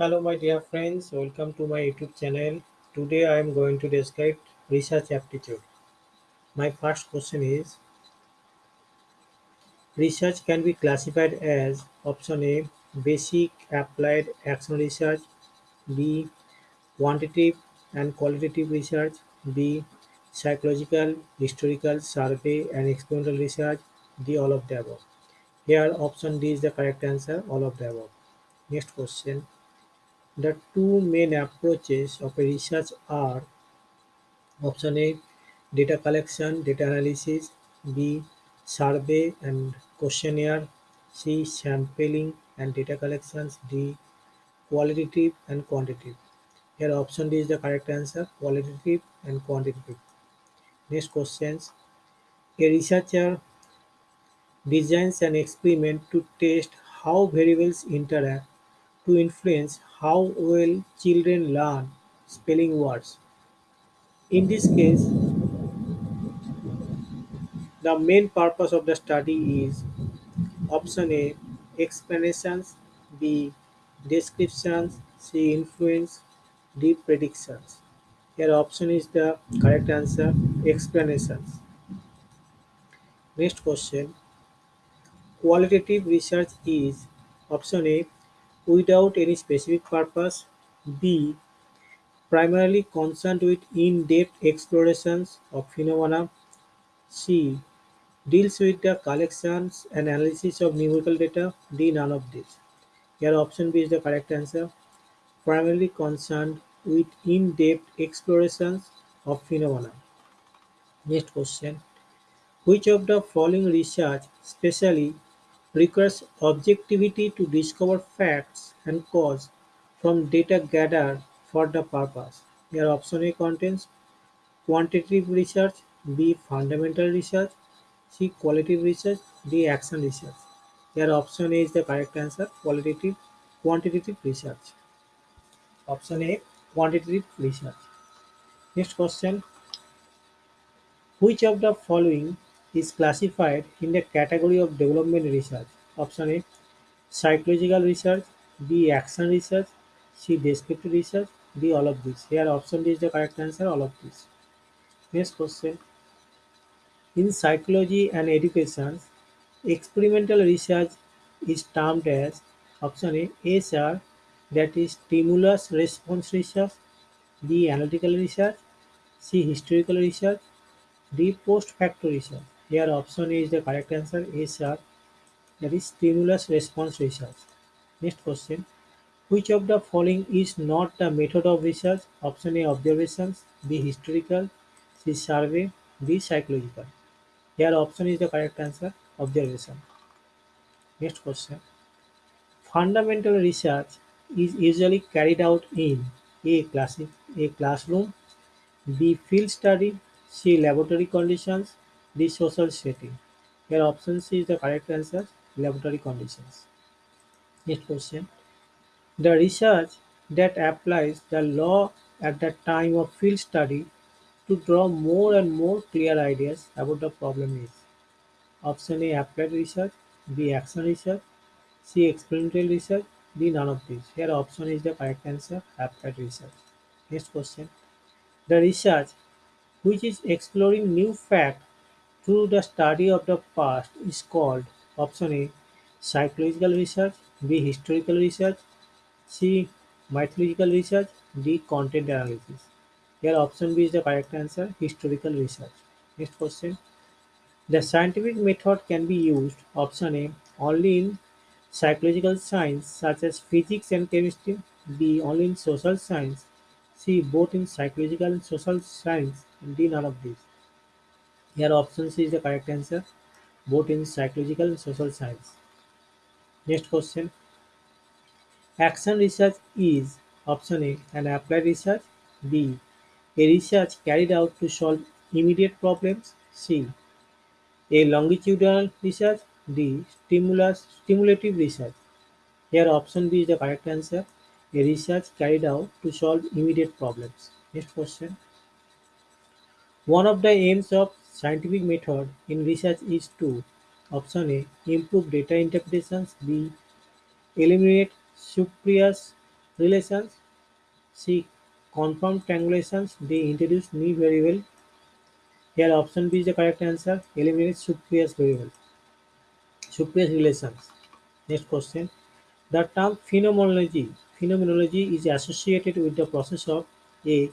Hello, my dear friends. Welcome to my YouTube channel. Today, I am going to describe research aptitude. My first question is Research can be classified as option A basic applied action research, B quantitative and qualitative research, B psychological, historical, survey, and experimental research, D all of the above. Here, option D is the correct answer, all of the above. Next question The two main approaches of research are option A data collection, data analysis, B survey and questionnaire, C sampling and data collections, D qualitative and quantitative. Here option D is the correct answer, qualitative and quantitative. Next questions. A researcher designs an experiment to test how variables interact to influence how well children learn spelling words. In this case, the main purpose of the study is option A explanations, B descriptions, C influence, D predictions. Here option is the correct answer explanations. Next question qualitative research is option A without any specific purpose, B primarily concerned with in-depth explorations of phenomena, C deals with the collections and analysis of numerical data, D none of these. Here option B is the correct answer, primarily concerned with in-depth explorations of phenomena. Next question, which of the following research specially requires objectivity to discover facts and cause from data gathered for the purpose? Here option A contains quantitative research, B fundamental research, C qualitative research, D action research. Here option A is the correct answer, qualitative quantitative research. Option A quantitative research. Next question, which of the following is classified in the category of development research? Option A psychological research, B action research, C descriptive research, D all of these. Here option D is the correct answer, all of these. Next question, in psychology and education, experimental research is termed as option A SR that is stimulus response research, B analytical research, C historical research, D post facto research. Here option is the correct answer SR that is stimulus response research. Next question which of the following is not the method of research? Option A observations, B historical, C survey, D psychological. Here option is the correct answer observation. Next question. Fundamental research is usually carried out in A class A classroom, B field study, C laboratory conditions, D social setting. Here option C is the correct answer laboratory conditions. Next question. The research that applies the law at the time of field study to draw more and more clear ideas about the problem is option A applied research, B action research, C experimental research, D none of these. Here option is the correct answer applied research. Next question. The research which is exploring new fact through the study of the past is called option A psychological research, B historical research, C mythological research, D content analysis. Here option B is the correct answer historical research. Next question. The scientific method can be used option A only in psychological science such as physics and chemistry, B only in social science, C both in psychological and social science, D none of these. Here option C is the correct answer both in psychological and social science. Next question. Action research is option A an applied research, B a research carried out to solve immediate problems, C a longitudinal research, D stimulus stimulative research. Here option B is the correct answer a research carried out to solve immediate problems. Next question. One of the aims of scientific method in research is to option A improve data interpretations, B eliminate spurious relations. C. Confirmed triangulations. D. Introduce new variable. Here option B is the correct answer. Eliminate subprevious variable. Subprevious relations. Next question. The term phenomenology. Phenomenology is associated with the process of A.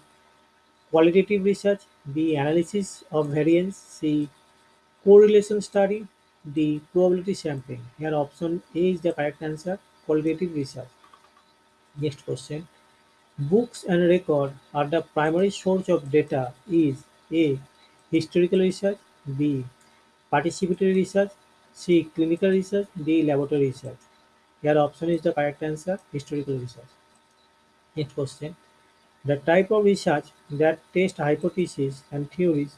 Qualitative research. B. Analysis of variance. C. Correlation study. D. Probability sampling. Here option A is the correct answer. Qualitative research. Next question. Books and record are the primary source of data is A. Historical research B. Participatory research C. Clinical research D. Laboratory research Here option is the correct answer historical research. Next question. The type of research that tests hypotheses and theories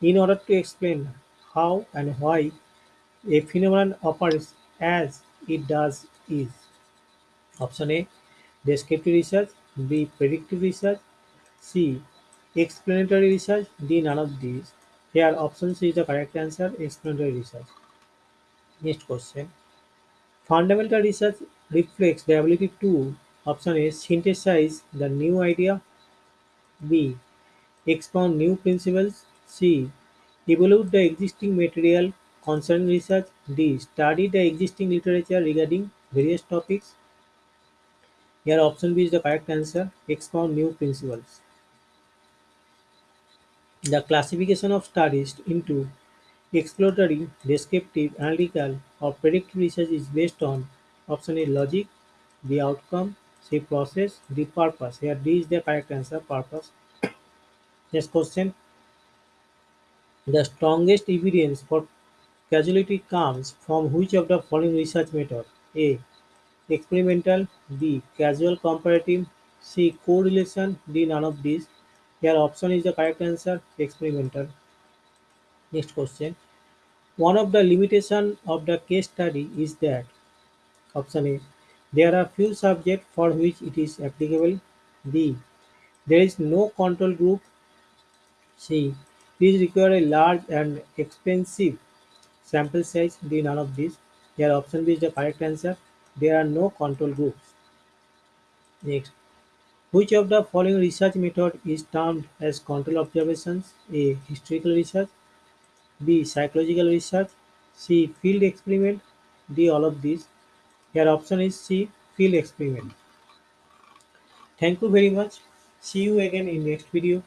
in order to explain how and why a phenomenon operates as it does is option A. Descriptive research B. Predictive research C. Explanatory research D. None of these. Here option C is the correct answer explanatory research. Next question. Fundamental research reflects the ability to option A. Synthesize the new idea B. Expound new principles C. Evaluate the existing material concerning research D. Study the existing literature regarding various topics here option B is the correct answer. Expound new principles. The classification of studies into exploratory, descriptive, analytical, or predictive research is based on option A logic, B outcome, C process, D purpose. Here D is the correct answer. Purpose. Next question. The strongest evidence for causality comes from which of the following research method? A. Experimental B. Causal comparative C. Correlation D. None of these. Here option is the correct answer. Experimental. Next question. One of the limitation of the case study is that option A. There are few subjects for which it is applicable. B. There is no control group. C. These require a large and expensive sample size. D. None of these. Here option B is the correct answer. There are no control groups. Next, which of the following research method is termed as control observations? A. Historical research B. Psychological research C. Field experiment D. All of these. Your option is C. Field experiment. Thank you very much. See you again in next video.